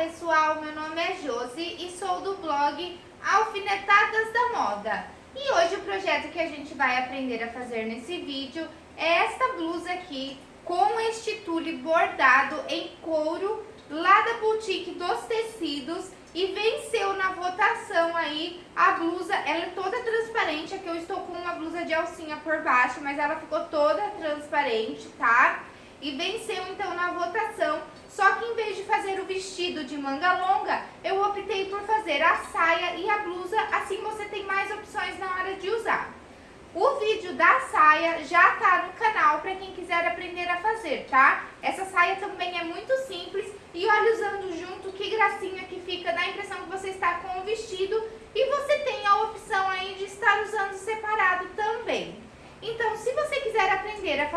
pessoal, meu nome é Josi e sou do blog Alfinetadas da Moda. E hoje o projeto que a gente vai aprender a fazer nesse vídeo é esta blusa aqui com este tule bordado em couro lá da boutique dos tecidos e venceu na votação aí a blusa, ela é toda transparente, aqui eu estou com uma blusa de alcinha por baixo, mas ela ficou toda transparente, tá? E venceu só que em vez de fazer o vestido de manga longa, eu optei por fazer a saia e a blusa, assim você tem mais opções na hora de usar. O vídeo da saia já tá no canal para quem quiser aprender a fazer, tá? Essa saia também é muito simples e olha usando junto que gracinha que fica, dá a impressão que você está com o vestido e você tem a opção aí de estar usando separado também. Então, se você quiser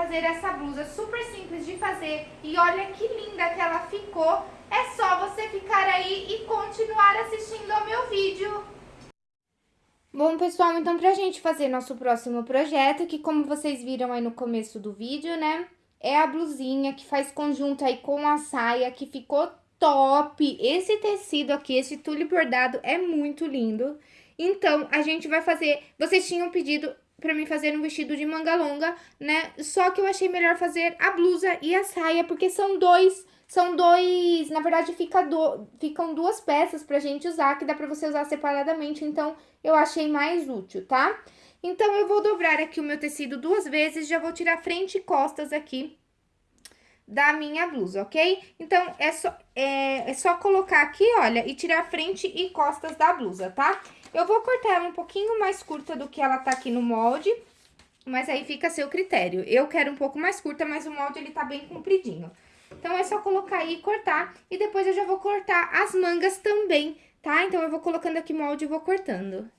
fazer essa blusa super simples de fazer e olha que linda que ela ficou, é só você ficar aí e continuar assistindo ao meu vídeo. Bom, pessoal, então pra gente fazer nosso próximo projeto, que como vocês viram aí no começo do vídeo, né, é a blusinha que faz conjunto aí com a saia, que ficou top. Esse tecido aqui, esse tule bordado é muito lindo. Então, a gente vai fazer... Vocês tinham pedido pra mim fazer um vestido de manga longa, né? Só que eu achei melhor fazer a blusa e a saia, porque são dois, são dois, na verdade fica do, ficam duas peças pra gente usar, que dá pra você usar separadamente, então eu achei mais útil, tá? Então, eu vou dobrar aqui o meu tecido duas vezes, já vou tirar frente e costas aqui da minha blusa, ok? Então, é só, é, é só colocar aqui, olha, e tirar frente e costas da blusa, tá? Eu vou cortar ela um pouquinho mais curta do que ela tá aqui no molde, mas aí fica a seu critério. Eu quero um pouco mais curta, mas o molde ele tá bem compridinho. Então, é só colocar aí e cortar, e depois eu já vou cortar as mangas também, tá? Então, eu vou colocando aqui molde e vou cortando.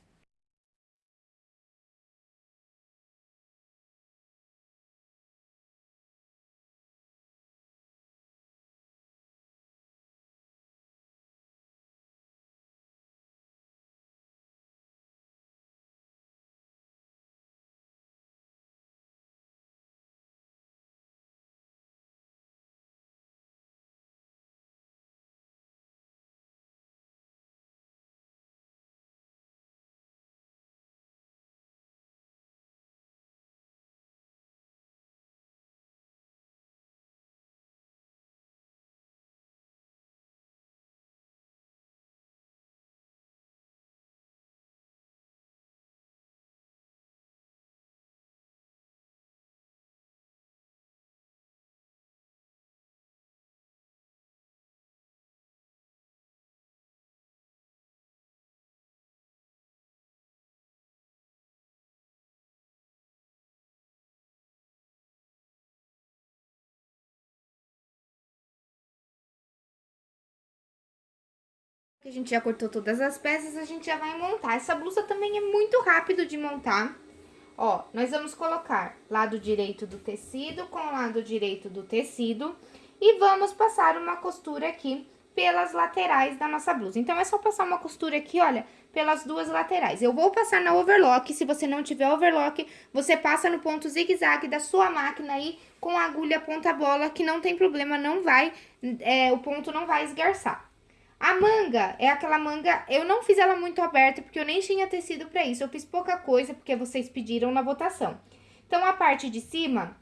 A gente já cortou todas as peças, a gente já vai montar. Essa blusa também é muito rápido de montar. Ó, nós vamos colocar lado direito do tecido com lado direito do tecido e vamos passar uma costura aqui pelas laterais da nossa blusa. Então, é só passar uma costura aqui, olha, pelas duas laterais. Eu vou passar na overlock, se você não tiver overlock, você passa no ponto zigue-zague da sua máquina aí com a agulha ponta bola, que não tem problema, não vai, é, o ponto não vai esgarçar. A manga é aquela manga, eu não fiz ela muito aberta porque eu nem tinha tecido pra isso, eu fiz pouca coisa porque vocês pediram na votação. Então, a parte de cima,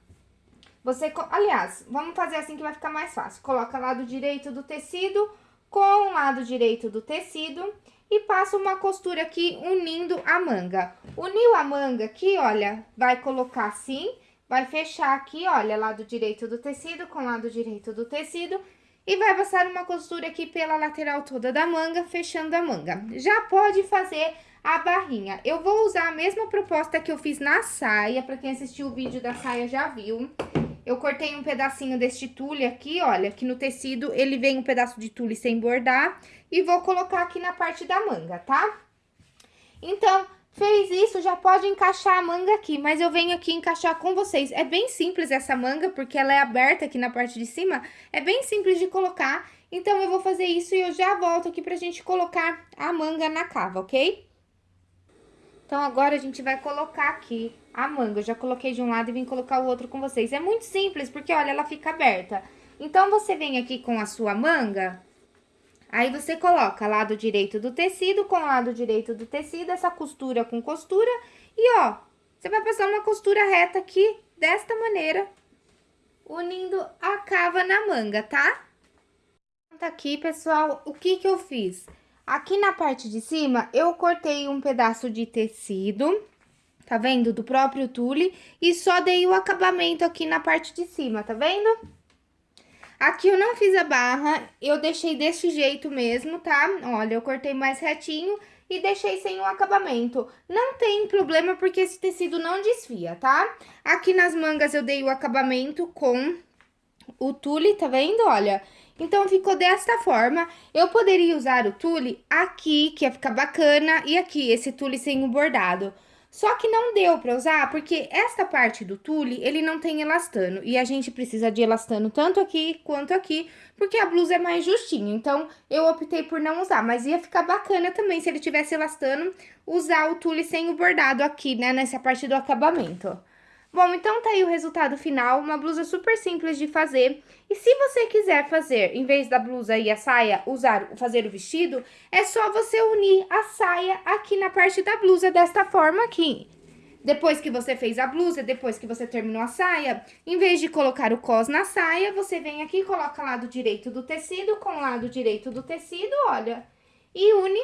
você, aliás, vamos fazer assim que vai ficar mais fácil. Coloca lado direito do tecido com o lado direito do tecido e passa uma costura aqui unindo a manga. Uniu a manga aqui, olha, vai colocar assim, vai fechar aqui, olha, lado direito do tecido com lado direito do tecido e vai passar uma costura aqui pela lateral toda da manga, fechando a manga. Já pode fazer a barrinha. Eu vou usar a mesma proposta que eu fiz na saia, pra quem assistiu o vídeo da saia já viu. Eu cortei um pedacinho deste tule aqui, olha, que no tecido ele vem um pedaço de tule sem bordar. E vou colocar aqui na parte da manga, tá? Então, Fez isso, já pode encaixar a manga aqui, mas eu venho aqui encaixar com vocês. É bem simples essa manga, porque ela é aberta aqui na parte de cima, é bem simples de colocar. Então, eu vou fazer isso e eu já volto aqui pra gente colocar a manga na cava, ok? Então, agora a gente vai colocar aqui a manga. Eu já coloquei de um lado e vim colocar o outro com vocês. É muito simples, porque, olha, ela fica aberta. Então, você vem aqui com a sua manga, Aí você coloca lado direito do tecido com lado direito do tecido, essa costura com costura. E ó, você vai passar uma costura reta aqui, desta maneira, unindo a cava na manga, tá? Tá aqui, pessoal, o que que eu fiz? Aqui na parte de cima, eu cortei um pedaço de tecido, tá vendo? Do próprio tule, e só dei o acabamento aqui na parte de cima, tá vendo? Aqui eu não fiz a barra, eu deixei desse jeito mesmo, tá? Olha, eu cortei mais retinho e deixei sem o acabamento. Não tem problema porque esse tecido não desfia, tá? Aqui nas mangas eu dei o acabamento com o tule, tá vendo? Olha, então, ficou desta forma. Eu poderia usar o tule aqui, que ia ficar bacana, e aqui, esse tule sem o bordado. Só que não deu pra usar, porque esta parte do tule, ele não tem elastano. E a gente precisa de elastano tanto aqui quanto aqui, porque a blusa é mais justinha. Então, eu optei por não usar, mas ia ficar bacana também, se ele tivesse elastano, usar o tule sem o bordado aqui, né, nessa parte do acabamento. Bom, então tá aí o resultado final, uma blusa super simples de fazer. E se você quiser fazer, em vez da blusa e a saia, usar, fazer o vestido, é só você unir a saia aqui na parte da blusa, desta forma aqui. Depois que você fez a blusa, depois que você terminou a saia, em vez de colocar o cos na saia, você vem aqui coloca lado direito do tecido com lado direito do tecido, olha, e une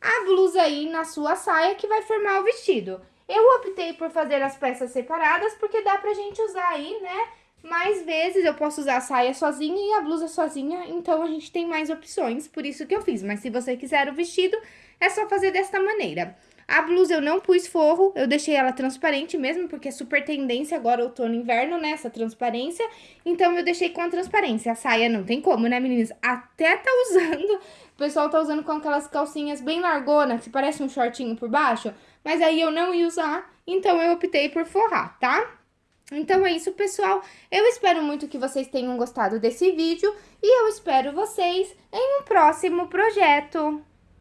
a blusa aí na sua saia que vai formar o vestido. Eu optei por fazer as peças separadas porque dá pra gente usar aí, né? Mais vezes eu posso usar a saia sozinha e a blusa sozinha, então a gente tem mais opções, por isso que eu fiz. Mas se você quiser o vestido, é só fazer desta maneira. A blusa eu não pus forro, eu deixei ela transparente mesmo, porque é super tendência agora outono e inverno, né, essa transparência. Então, eu deixei com a transparência. A saia não tem como, né, meninas? Até tá usando, o pessoal tá usando com aquelas calcinhas bem largonas, que parece um shortinho por baixo mas aí eu não ia usar, então eu optei por forrar, tá? Então é isso, pessoal. Eu espero muito que vocês tenham gostado desse vídeo e eu espero vocês em um próximo projeto.